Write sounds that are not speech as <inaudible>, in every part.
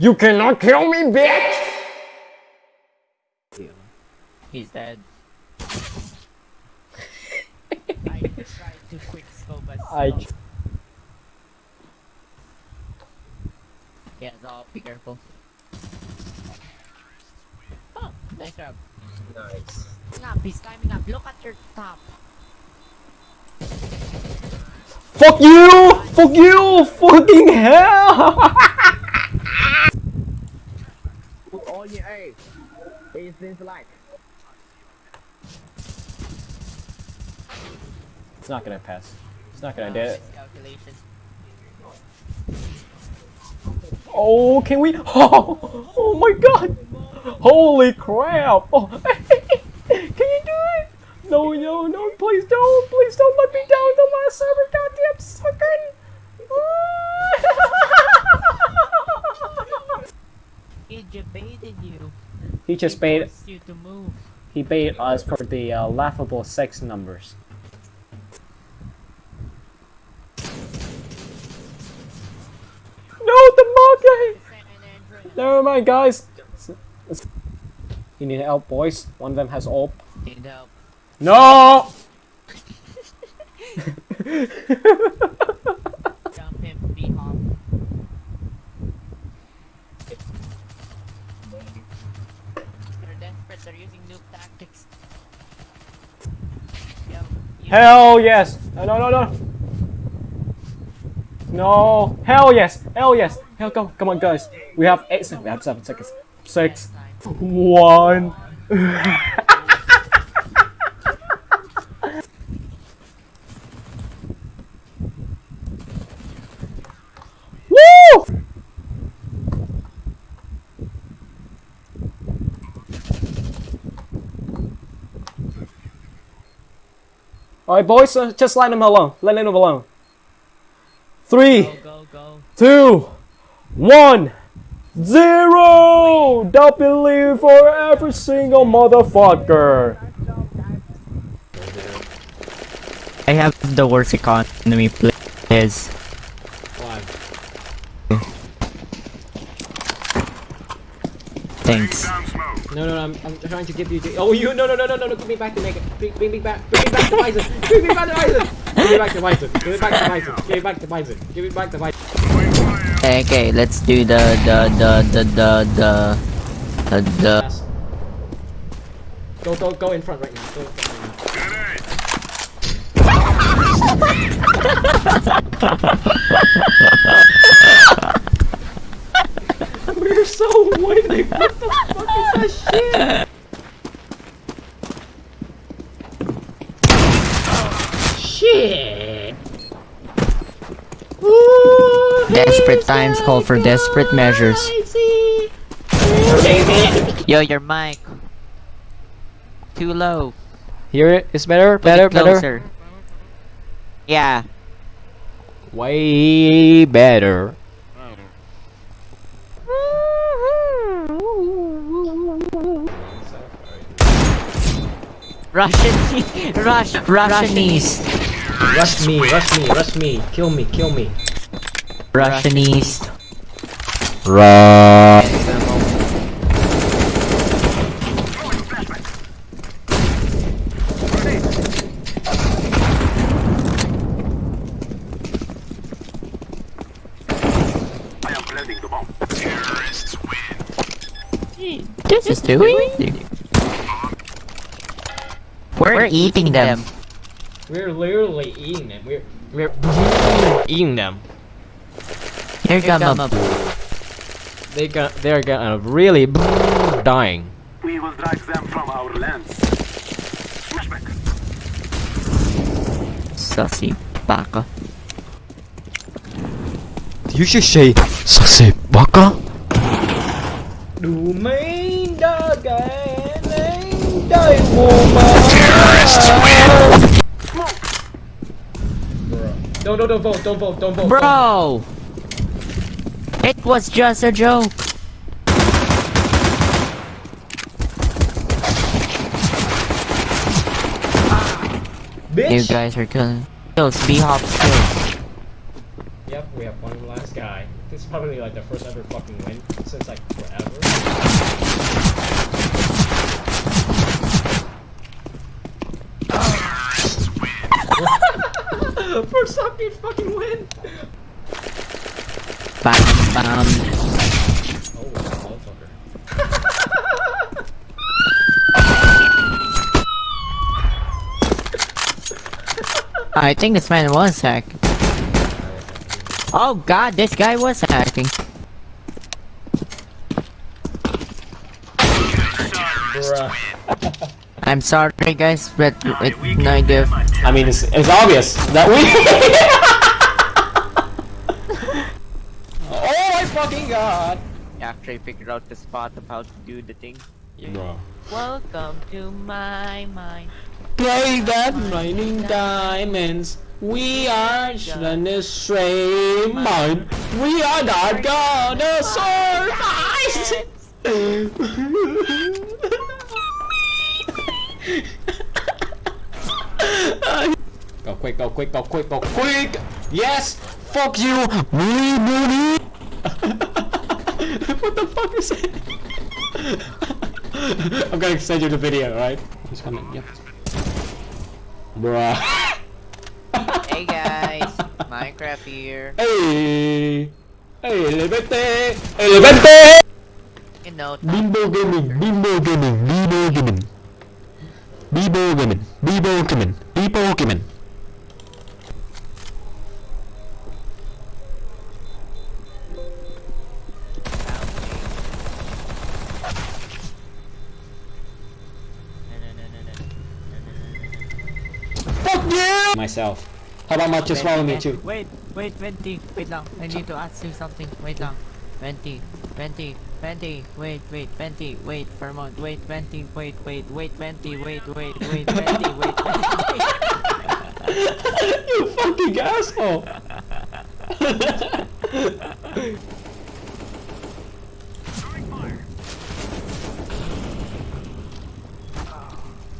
You cannot kill me, bitch! He's dead. I <laughs> tried to quick scope but I slow. Yeah, so be careful. Oh, nice job. Nice. Climbing up, he's climbing up. Look at your top. Fuck you! Fuck you! Fucking hell! <laughs> Put all your A. It seems like. it's not gonna pass. It's not gonna Uh, do it. Oh, can we? <laughs> Oh, oh my god! Holy crap! Oh, <laughs> can you do it? No, no, no! Please don't! Please don't let me down the last server, goddamn second! He debated you. He just He bait. you to move. He bait us for the uh, laughable sex numbers. No, the monkey! Never mind, guys. You need help, boys. One of them has ult. Need help. No! <laughs> <laughs> are using noob tactics. Yep. Hell yes! No, no, no, no! No! Hell yes! Hell yes! Hell come, come on guys! We have 8 seconds, we have 7 seconds. 6, 1... <laughs> Alright, boys, uh, just let him alone. Let him alone. Three, Go, go, go. two, one, zero. W for every single motherfucker. I have the worst economy, please. Why? Thanks. No, no, no, I'm, I'm trying to give you the. Oh, you. No, no, no, no, no, no. Give me back to make it. Bring, bring me back. Bring me back to Bison. Bring me back to Bison. Give me back to Bison. Give me back to Bison. Give me back to Bison. Give me back to Bison. Okay, okay, let's do the the the the the the the, the Go, go, go in front right now. Go in front right now. <laughs> We're so windy. What the fuck is that shit? Shit. Ooh, desperate times call for desperate measures. Yo, your mic. Too low. Here it's better, Put better, it better. Yeah. Way better. Russian, Rush, Russianese, Rush me, rush me, rush me. Kill me, kill me. Russianese. This is too easy. We're eating them. We're literally eating them. We're we're eating them. Here come a They got they're gonna really dying. We will drive them from our lands. Flashback. sussy baka. You should say Sase baka. Du main dagen anh đầy Don't, don't, don't vote, don't vote, don't vote. Bro! It was just a joke. Bitch! You guys are killing. Kills, B hop kills. Yep, we have one last guy. This is probably like the first ever fucking win since like forever. <gasps> first fucking fucking win. Bam, bam. Oh, <laughs> motherfucker. I think this man was hacking. Oh god, this guy was hacking. Bruh. <laughs> I'm sorry guys, but it, no idea. I mean, it's, it's obvious that we. <laughs> oh my fucking god! After I figured out the spot of how to do the thing. Bro. Welcome to my mind. Play that raining diamonds. We are the straight mine. We are not gonna survive. go quick, go quick, go quick, go quick! Yes! Fuck you! Me booty! <laughs> what the fuck is it? I'm gonna send you the video, right? He's coming, yep. Bruh. <laughs> Hey guys, Minecraft here. Hey! Hey, Levente! Hey, Levente! You know, Bimbo Gaming, Bimbo Gaming, Bimbo Gaming. Bimbo Gaming, Bimbo Gaming, Bimbo Gaming. Myself. How about Mark just follow me too? Wait, wait, Venti, wait lang. I need to ask you something. Wait lang. Venti, Venti, Venti, wait, wait, Venti, wait for a moment. Wait, Venti, wait, wait, wait, Venti, wait, wait, wait, Venti, wait, Venti. <laughs> you fucking asshole! <laughs>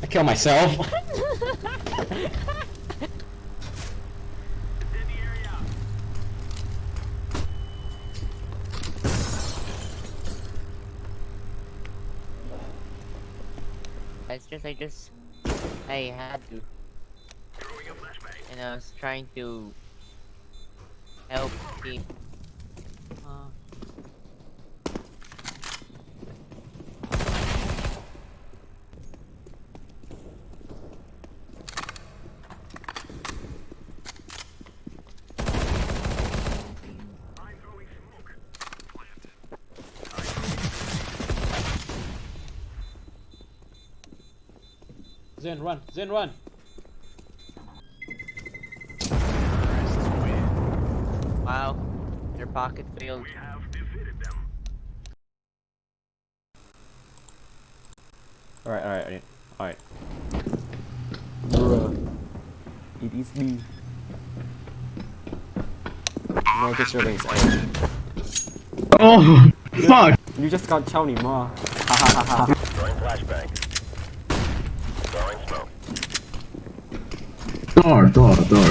I kill myself. <laughs> It's just, I just, I had to. And I was trying to help team. Uh, Zen, run! Zen, run! wow, your pocket failed. Alright, alright, alright. Alright. Bruh. It is me. No, just your legs. Oh, fuck! You just got Chow Ni Ma. Ha ha ha ha. Throwing flashbang. Door, door, door.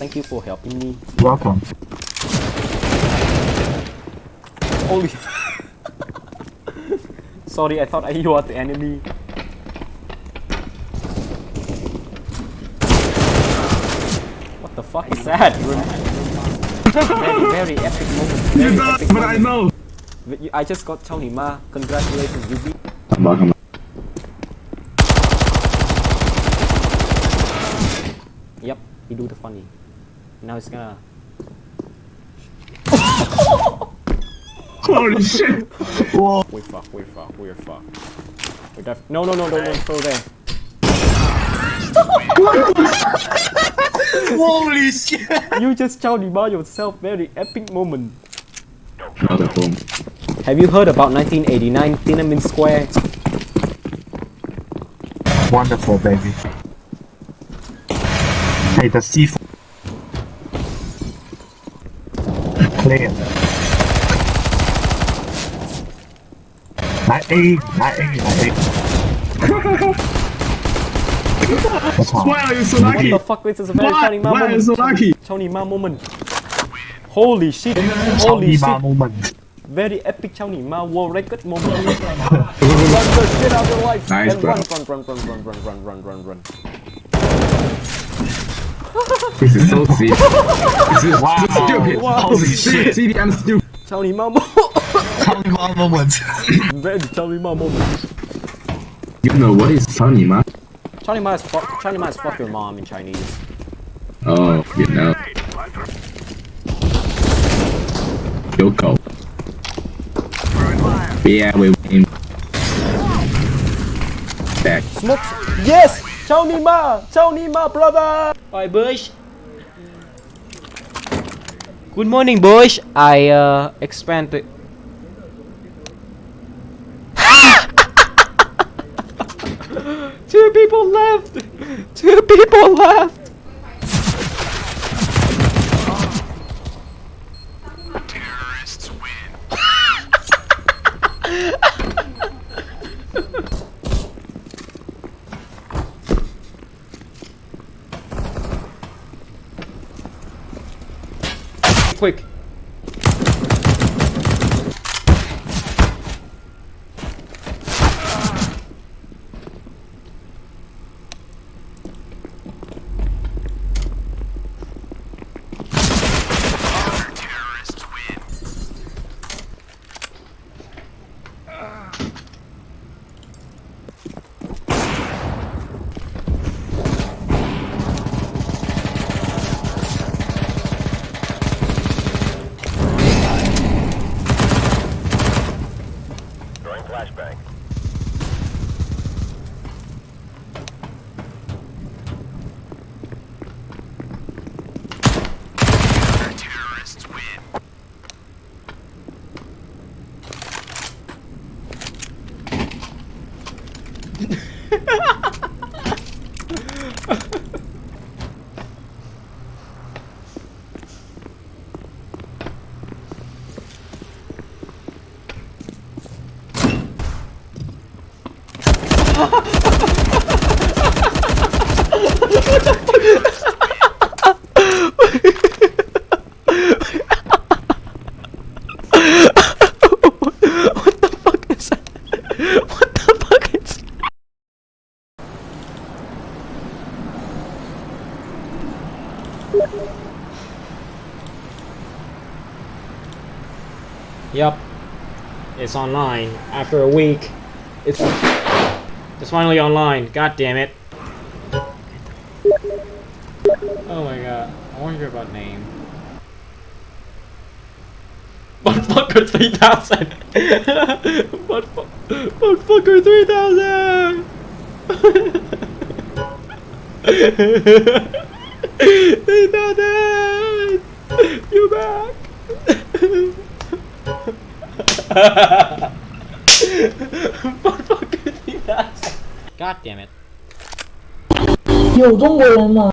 Thank you for helping me. Welcome. Holy. <laughs> Sorry, I thought I you are the enemy. What the fuck is that? <laughs> very, very epic moment. Very epic but I know. I just got Ni Ma. Congratulations, Yubi. Welcome. Yep, he do the funny. Now it's gonna. Holy shit! Whoa. We fuck, we fuck, we're fuck. We're def- No, no, no, don't, don't throw there. <laughs> Holy shit! You just Chow Ni Ma yourself. Very epic moment. Not at. Have you heard about 1989 Tiananmen Square? Wonderful, baby. Hey, that's C4. Clear. Not A, not A, not A. Why are you so lucky? What the fuck? This is a very what? Tony Ma Why moment. Why are you so lucky? Tony Ma moment. Holy shit. Holy Tony shit. Ma moment. Very epic Tony Ma world record moment. run, run, get out of your life. Nice, and run, run, run, run, run, run, run, run, run. This is so stupid. this is wow. stupid. Wow. Holy shit. See, I'm stupid. Tell me mom. <laughs> tell me mom moments. Red, tell me mom moments. You know what is Tony man? Tony man is fuck. Tony man is fuck your mom in Chinese. Oh, you know. Yoko. Yeah, we win. Back. Smokes. Yes. Tony Ma! Tony Ma, brother! Hi, Bush. Good morning, Bush. I, uh, expand. <laughs> Two people left! Two people left! Quick. Yep. It's online. After a week. It's it's finally online. God damn it. uh, I want about name. <laughs> three thousand! <laughs> <laughs> Three thousand! You back! Motherfucker, 3000! God damn it. Yo, don't worry, man.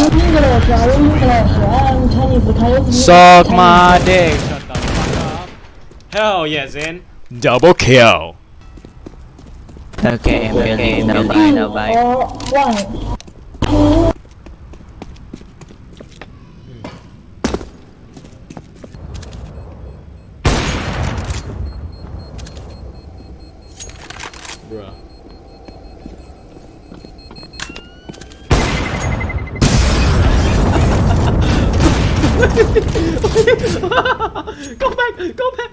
you speak Suck my dick! Shut the fuck up! Hell yeah, Zin! Double kill! Okay, I'm okay, no bye, no bye. Go back! Go back!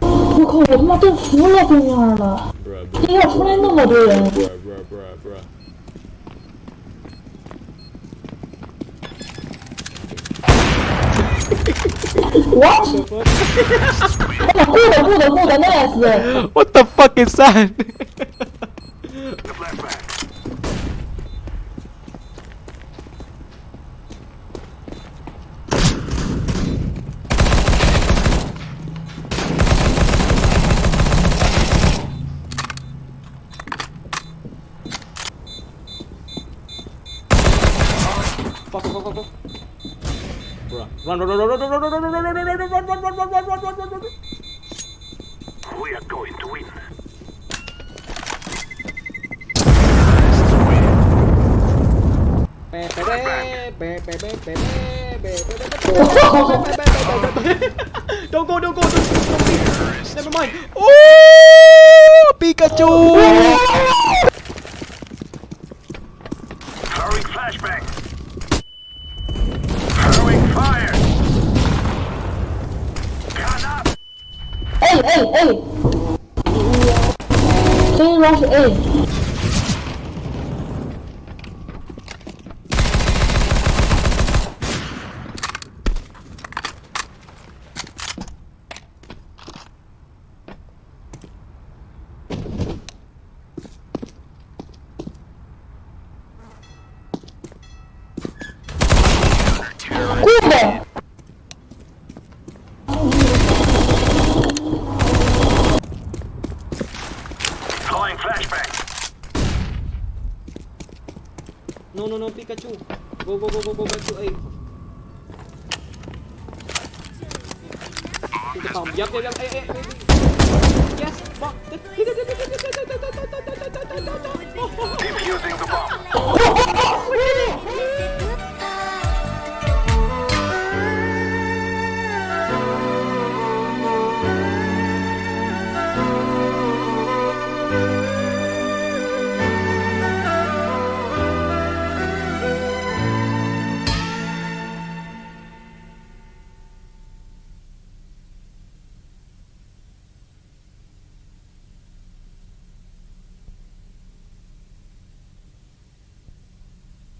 我靠！我他妈都服了对面了今天出来那么多人。bruh, bruh, bruh, bruh. What? 哦，good good good nice。What the fuck is that? Run, run, run, run, run, run, run, run, run, run, run, run, run, run, run, run, run. We are going to win. Don't go, don't go, don't, don't leave. Never mind. Oh, Pikachu! a 所以说是 a Pikachu. Go go go go go back to A Into phòng đi yep ê ê, A A Yes Bot